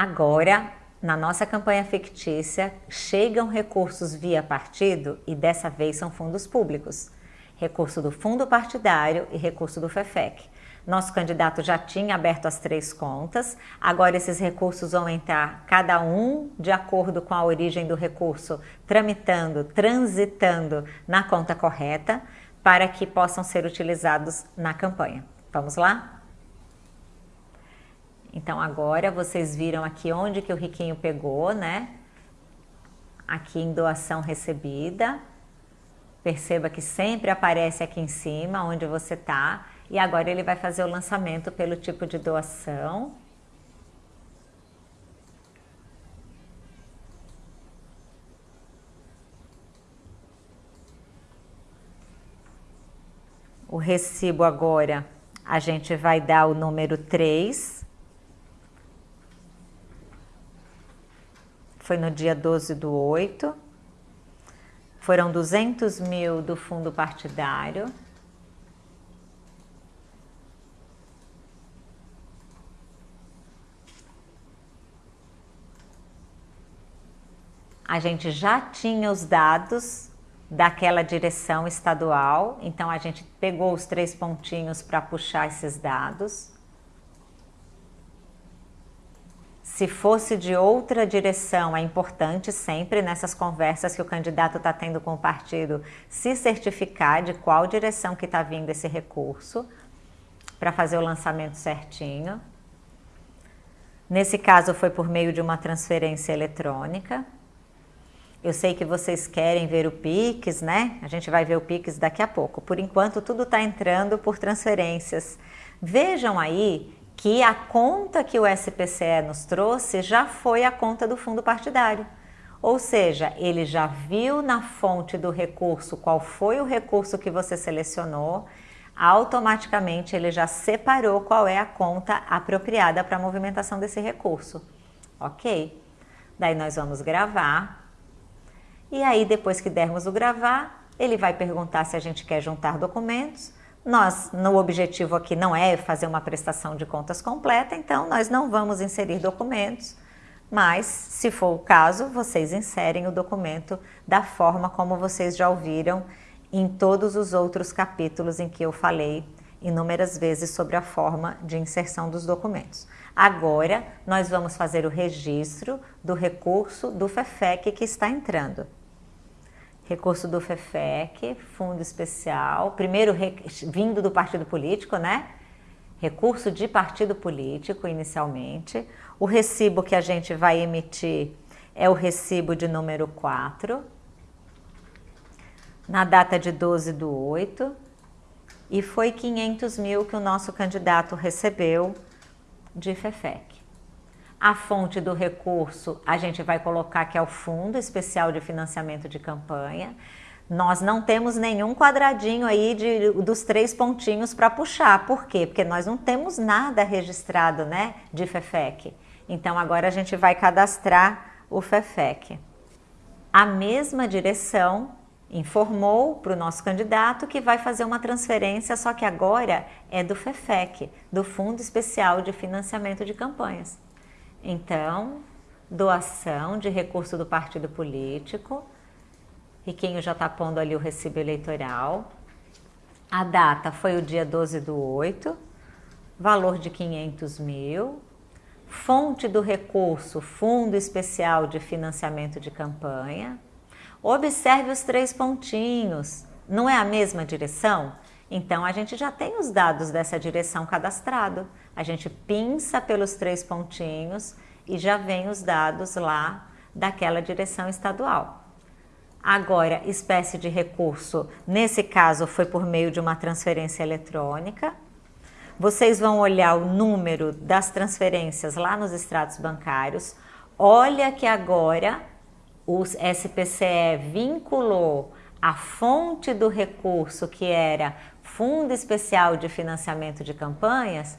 Agora, na nossa campanha fictícia, chegam recursos via partido e dessa vez são fundos públicos. Recurso do fundo partidário e recurso do FEFEC. Nosso candidato já tinha aberto as três contas, agora esses recursos vão entrar cada um de acordo com a origem do recurso, tramitando, transitando na conta correta, para que possam ser utilizados na campanha. Vamos lá? Então agora vocês viram aqui onde que o riquinho pegou, né? Aqui em doação recebida. Perceba que sempre aparece aqui em cima onde você está e agora ele vai fazer o lançamento pelo tipo de doação. O recibo agora, a gente vai dar o número 3. Foi no dia 12 do 8. Foram 200 mil do fundo partidário. a gente já tinha os dados daquela direção estadual, então a gente pegou os três pontinhos para puxar esses dados. Se fosse de outra direção, é importante sempre nessas conversas que o candidato está tendo com o partido se certificar de qual direção que está vindo esse recurso para fazer o lançamento certinho. Nesse caso foi por meio de uma transferência eletrônica. Eu sei que vocês querem ver o Pix, né? A gente vai ver o Pix daqui a pouco. Por enquanto, tudo está entrando por transferências. Vejam aí que a conta que o SPCE nos trouxe já foi a conta do fundo partidário. Ou seja, ele já viu na fonte do recurso qual foi o recurso que você selecionou, automaticamente ele já separou qual é a conta apropriada para a movimentação desse recurso. Ok? Daí nós vamos gravar e aí, depois que dermos o gravar, ele vai perguntar se a gente quer juntar documentos. Nós, no objetivo aqui não é fazer uma prestação de contas completa, então nós não vamos inserir documentos, mas se for o caso, vocês inserem o documento da forma como vocês já ouviram em todos os outros capítulos em que eu falei inúmeras vezes sobre a forma de inserção dos documentos. Agora, nós vamos fazer o registro do recurso do FEFEC que está entrando recurso do FEFEC, fundo especial, primeiro vindo do partido político, né? Recurso de partido político inicialmente. O recibo que a gente vai emitir é o recibo de número 4, na data de 12 do 8, e foi 500 mil que o nosso candidato recebeu de FEFEC. A fonte do recurso a gente vai colocar que é o Fundo Especial de Financiamento de Campanha. Nós não temos nenhum quadradinho aí de, dos três pontinhos para puxar. Por quê? Porque nós não temos nada registrado né, de FEFEC. Então agora a gente vai cadastrar o FEFEC. A mesma direção informou para o nosso candidato que vai fazer uma transferência, só que agora é do FEFEC, do Fundo Especial de Financiamento de Campanhas. Então, doação de recurso do partido político. Riquinho já está pondo ali o recibo eleitoral. A data foi o dia 12 do 8, valor de 500 mil. Fonte do recurso, Fundo Especial de Financiamento de Campanha. Observe os três pontinhos. Não é a mesma direção? Então, a gente já tem os dados dessa direção cadastrado. A gente pinça pelos três pontinhos e já vem os dados lá daquela direção estadual. Agora, espécie de recurso, nesse caso foi por meio de uma transferência eletrônica. Vocês vão olhar o número das transferências lá nos extratos bancários. Olha que agora o SPCE vinculou a fonte do recurso, que era Fundo Especial de Financiamento de Campanhas,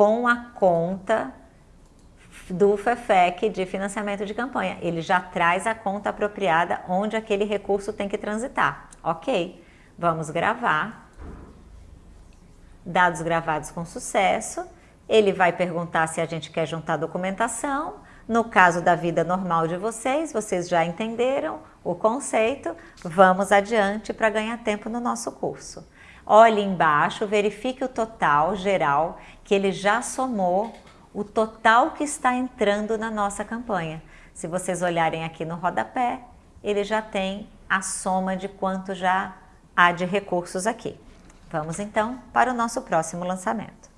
com a conta do FEFEC de financiamento de campanha. Ele já traz a conta apropriada onde aquele recurso tem que transitar. Ok, vamos gravar. Dados gravados com sucesso. Ele vai perguntar se a gente quer juntar documentação. No caso da vida normal de vocês, vocês já entenderam o conceito, vamos adiante para ganhar tempo no nosso curso. Olhe embaixo, verifique o total geral, que ele já somou o total que está entrando na nossa campanha. Se vocês olharem aqui no rodapé, ele já tem a soma de quanto já há de recursos aqui. Vamos então para o nosso próximo lançamento.